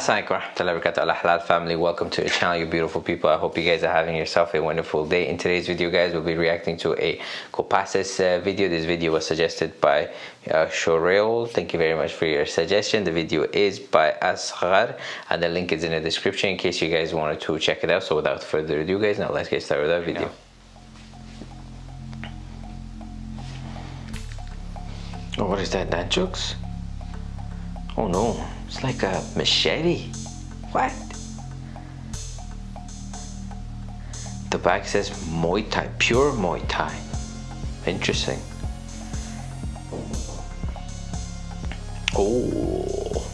Warahmatullahi wabarakatuh. Halal family welcome to the channel you beautiful people. I hope you guys are having yourself a wonderful day. In today's video guys we'll be reacting to a Copaces uh, video. This video was suggested by uh, thank you very much for your suggestion. The video is by Asghar and the link is in the description in case you guys wanted to check it out. So without further ado guys now let's get started with our video. Oh, what is that? Nunchucks? Oh no, it's like a machete. What? The back says Muay Thai, pure Muay Thai. Interesting. Oh.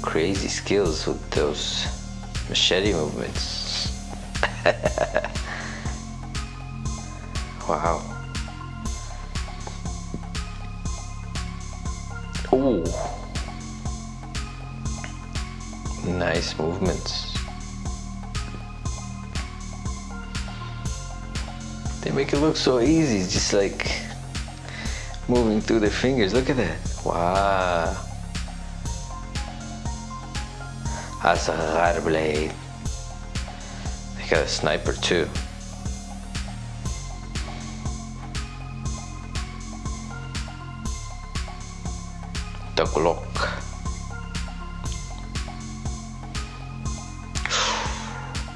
Crazy skills with those machete movements. wow. Nice movements. They make it look so easy, just like moving through their fingers. Look at that. Wow. That's a hard blade. They got a sniper too. The Glock.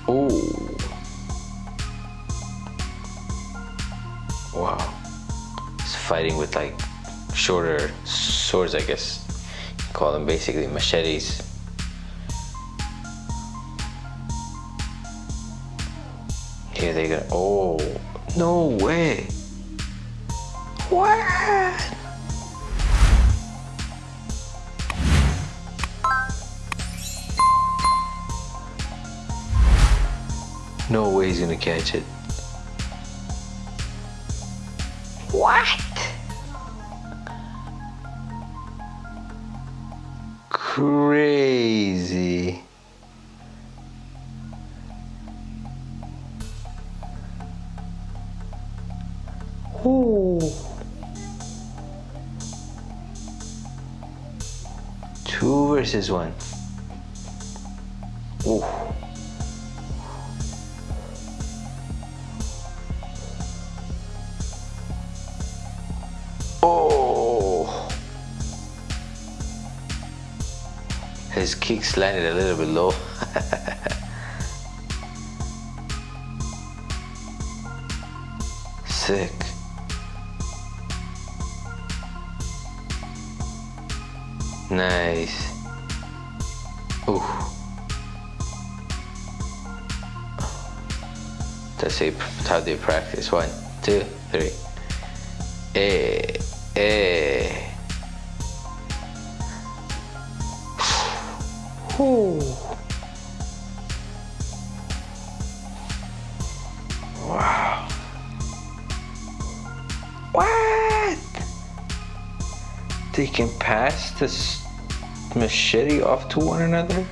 Oh. Wow. It's fighting with like shorter swords, I guess. You call them basically machetes. Here they go. Oh, no way. What? No way he's gonna catch it. What? Crazy. Ooh. Two versus one. Oh! His kicks landed a little bit low. Sick. Nice. Ooh. That's how they practice. One, two, three. Hey. Eh. Wow. What? They can pass this machete off to one another?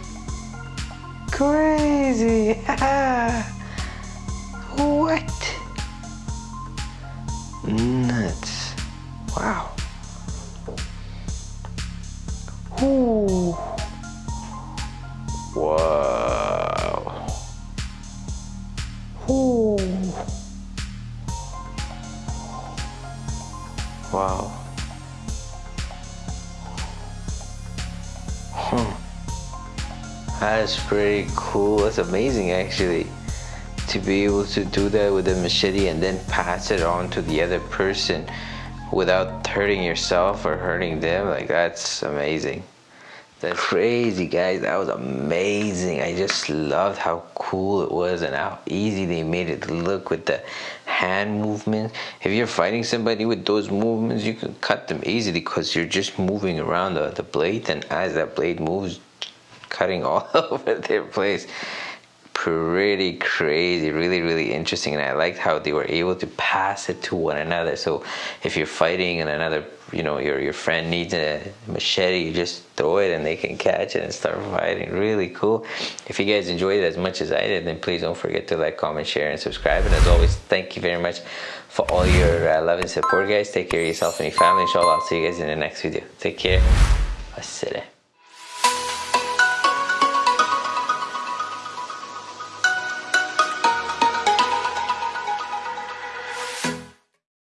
Crazy. what? Wow. Hmm. That's pretty cool. That's amazing actually. To be able to do that with a machete and then pass it on to the other person without hurting yourself or hurting them like that's amazing that's crazy guys that was amazing i just loved how cool it was and how easy they made it look with the hand movement if you're fighting somebody with those movements you can cut them easily because you're just moving around the, the blade and as that blade moves cutting all over their place pretty crazy really really interesting and I liked how they were able to pass it to one another. So if you're fighting and another you know your your friend needs a machete you just throw it and they can catch it and start fighting. Really cool. If you guys enjoyed it as much as I did then please don't forget to like comment share and subscribe. And as always thank you very much for all your uh, love and support guys. Take care of yourself and your family inshallah. I'll see you guys in the next video. Take care. Assalamu